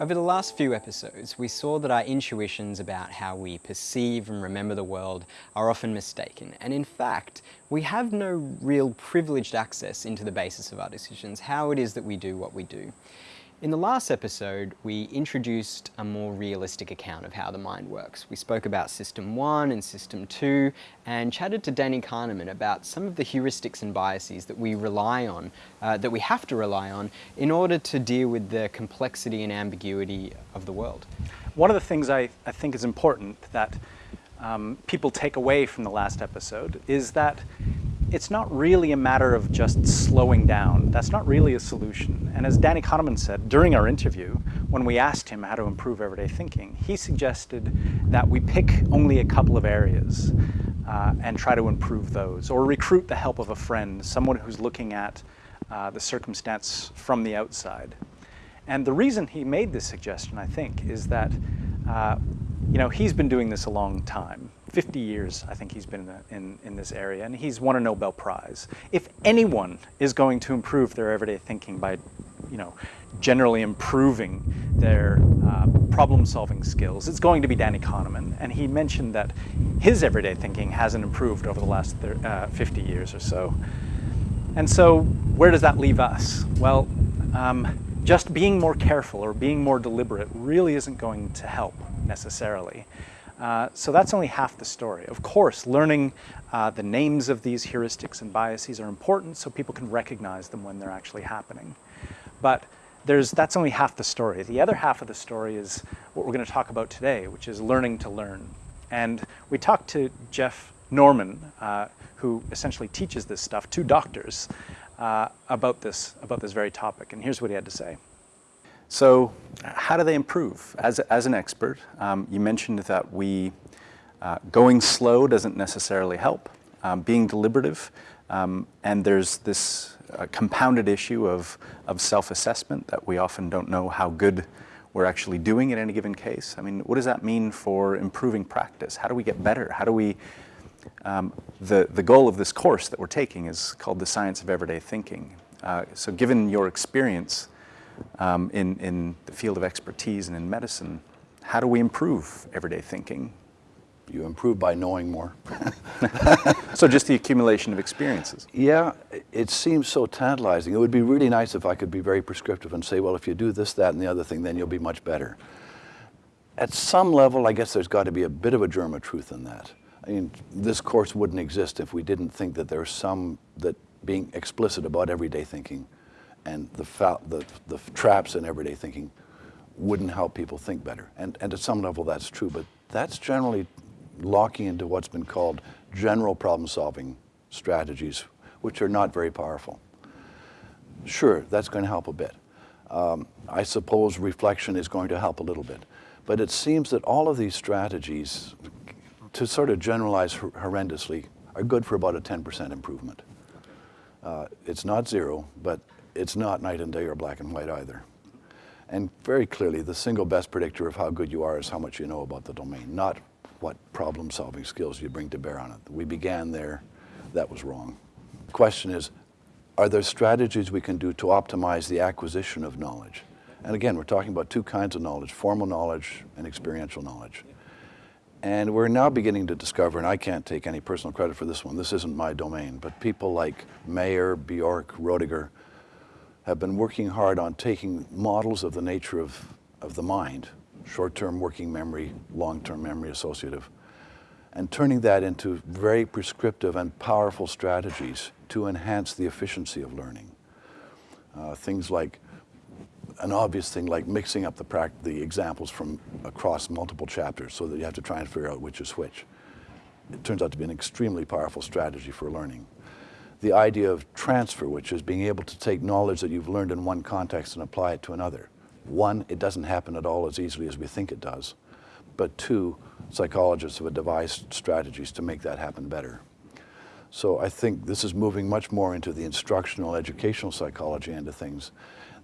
Over the last few episodes, we saw that our intuitions about how we perceive and remember the world are often mistaken. And in fact, we have no real privileged access into the basis of our decisions, how it is that we do what we do. In the last episode, we introduced a more realistic account of how the mind works. We spoke about System 1 and System 2 and chatted to Danny Kahneman about some of the heuristics and biases that we rely on, uh, that we have to rely on, in order to deal with the complexity and ambiguity of the world. One of the things I, I think is important that um, people take away from the last episode is that it's not really a matter of just slowing down. That's not really a solution. And as Danny Kahneman said during our interview, when we asked him how to improve everyday thinking, he suggested that we pick only a couple of areas uh, and try to improve those, or recruit the help of a friend, someone who's looking at uh, the circumstance from the outside. And the reason he made this suggestion, I think, is that uh, you know, he's been doing this a long time. 50 years, I think he's been in, the, in, in, this area, and he's won a Nobel Prize. If anyone is going to improve their everyday thinking by, you know, generally improving their uh, problem-solving skills, it's going to be Danny Kahneman. And he mentioned that his everyday thinking hasn't improved over the last uh, 50 years or so. And so where does that leave us? Well, um, just being more careful or being more deliberate really isn't going to help necessarily. Uh, so that's only half the story. Of course, learning uh, the names of these heuristics and biases are important so people can recognize them when they're actually happening. But there's, that's only half the story. The other half of the story is what we're going to talk about today, which is learning to learn. And we talked to Jeff Norman, uh, who essentially teaches this stuff to doctors uh, about, this, about this very topic. And here's what he had to say. So how do they improve? As, as an expert, um, you mentioned that we, uh, going slow doesn't necessarily help. Um, being deliberative, um, and there's this uh, compounded issue of, of self-assessment that we often don't know how good we're actually doing in any given case. I mean, what does that mean for improving practice? How do we get better? How do we, um, the, the goal of this course that we're taking is called the Science of Everyday Thinking. Uh, so given your experience, um, in, in the field of expertise and in medicine, how do we improve everyday thinking? You improve by knowing more. so just the accumulation of experiences. Yeah, it seems so tantalizing. It would be really nice if I could be very prescriptive and say, well, if you do this, that, and the other thing, then you'll be much better. At some level, I guess there's got to be a bit of a germ of truth in that. I mean, this course wouldn't exist if we didn't think that there's some, that being explicit about everyday thinking and the, the, the traps in everyday thinking wouldn't help people think better. And, and at some level that's true, but that's generally locking into what's been called general problem solving strategies, which are not very powerful. Sure, that's going to help a bit. Um, I suppose reflection is going to help a little bit. But it seems that all of these strategies, to sort of generalize horrendously, are good for about a 10% improvement. Uh, it's not zero, but it's not night and day or black and white either. And very clearly, the single best predictor of how good you are is how much you know about the domain, not what problem-solving skills you bring to bear on it. We began there. That was wrong. The question is, are there strategies we can do to optimize the acquisition of knowledge? And again, we're talking about two kinds of knowledge, formal knowledge and experiential knowledge. And we're now beginning to discover, and I can't take any personal credit for this one, this isn't my domain, but people like Mayer, Bjork, Roediger have been working hard on taking models of the nature of, of the mind, short-term working memory, long-term memory associative, and turning that into very prescriptive and powerful strategies to enhance the efficiency of learning. Uh, things like, an obvious thing like mixing up the, the examples from across multiple chapters so that you have to try and figure out which is which. It turns out to be an extremely powerful strategy for learning the idea of transfer, which is being able to take knowledge that you've learned in one context and apply it to another. One, it doesn't happen at all as easily as we think it does. But two, psychologists have devised strategies to make that happen better. So I think this is moving much more into the instructional, educational psychology end of things.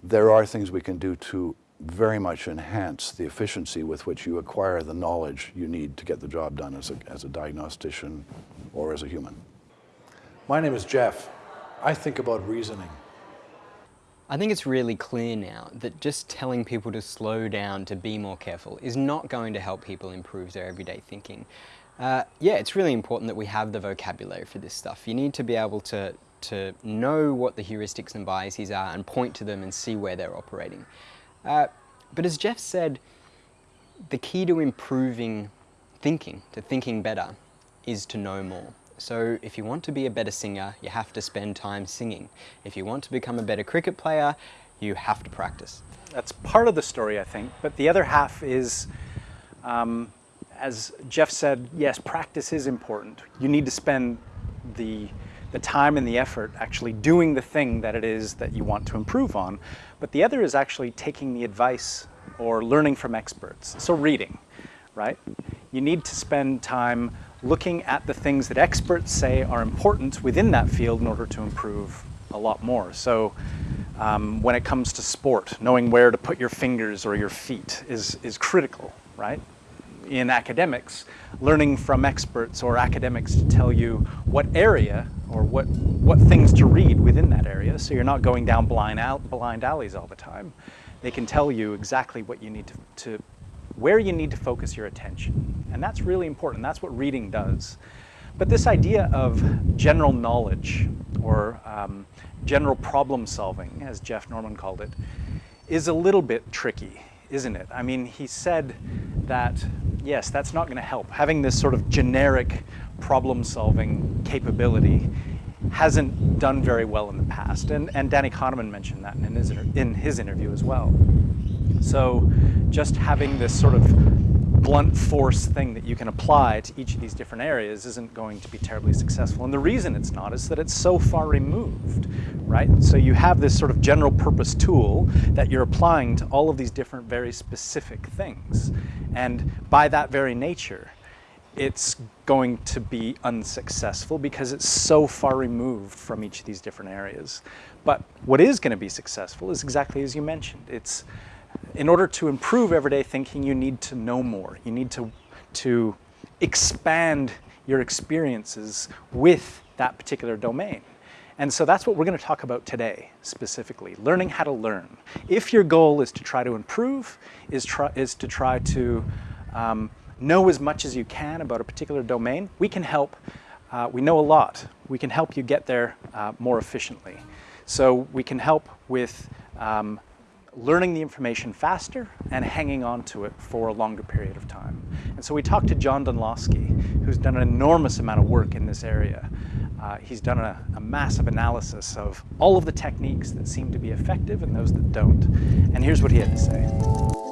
There are things we can do to very much enhance the efficiency with which you acquire the knowledge you need to get the job done as a, as a diagnostician or as a human. My name is Jeff. I think about reasoning. I think it's really clear now that just telling people to slow down, to be more careful, is not going to help people improve their everyday thinking. Uh, yeah, it's really important that we have the vocabulary for this stuff. You need to be able to, to know what the heuristics and biases are and point to them and see where they're operating. Uh, but as Jeff said, the key to improving thinking, to thinking better, is to know more. So if you want to be a better singer, you have to spend time singing. If you want to become a better cricket player, you have to practice. That's part of the story, I think. But the other half is, um, as Jeff said, yes, practice is important. You need to spend the, the time and the effort actually doing the thing that it is that you want to improve on. But the other is actually taking the advice or learning from experts. So reading, right? You need to spend time looking at the things that experts say are important within that field in order to improve a lot more. So um, when it comes to sport, knowing where to put your fingers or your feet is, is critical, right? In academics, learning from experts or academics to tell you what area or what, what things to read within that area so you're not going down blind, out, blind alleys all the time. They can tell you exactly what you need to, to where you need to focus your attention. And that's really important. That's what reading does. But this idea of general knowledge or um, general problem solving, as Jeff Norman called it, is a little bit tricky, isn't it? I mean, he said that, yes, that's not going to help. Having this sort of generic problem solving capability hasn't done very well in the past. And, and Danny Kahneman mentioned that in his, in his interview as well. So just having this sort of blunt force thing that you can apply to each of these different areas isn't going to be terribly successful. And the reason it's not is that it's so far removed, right? So you have this sort of general purpose tool that you're applying to all of these different very specific things. And by that very nature, it's going to be unsuccessful because it's so far removed from each of these different areas. But what is going to be successful is exactly as you mentioned. It's in order to improve everyday thinking, you need to know more. You need to, to expand your experiences with that particular domain. And so that's what we're going to talk about today, specifically, learning how to learn. If your goal is to try to improve, is, try, is to try to um, know as much as you can about a particular domain, we can help. Uh, we know a lot. We can help you get there uh, more efficiently. So we can help with um, learning the information faster and hanging on to it for a longer period of time. And so we talked to John Dunlosky, who's done an enormous amount of work in this area. Uh, he's done a, a, massive analysis of all of the techniques that seem to be effective and those that don't. And here's what he had to say.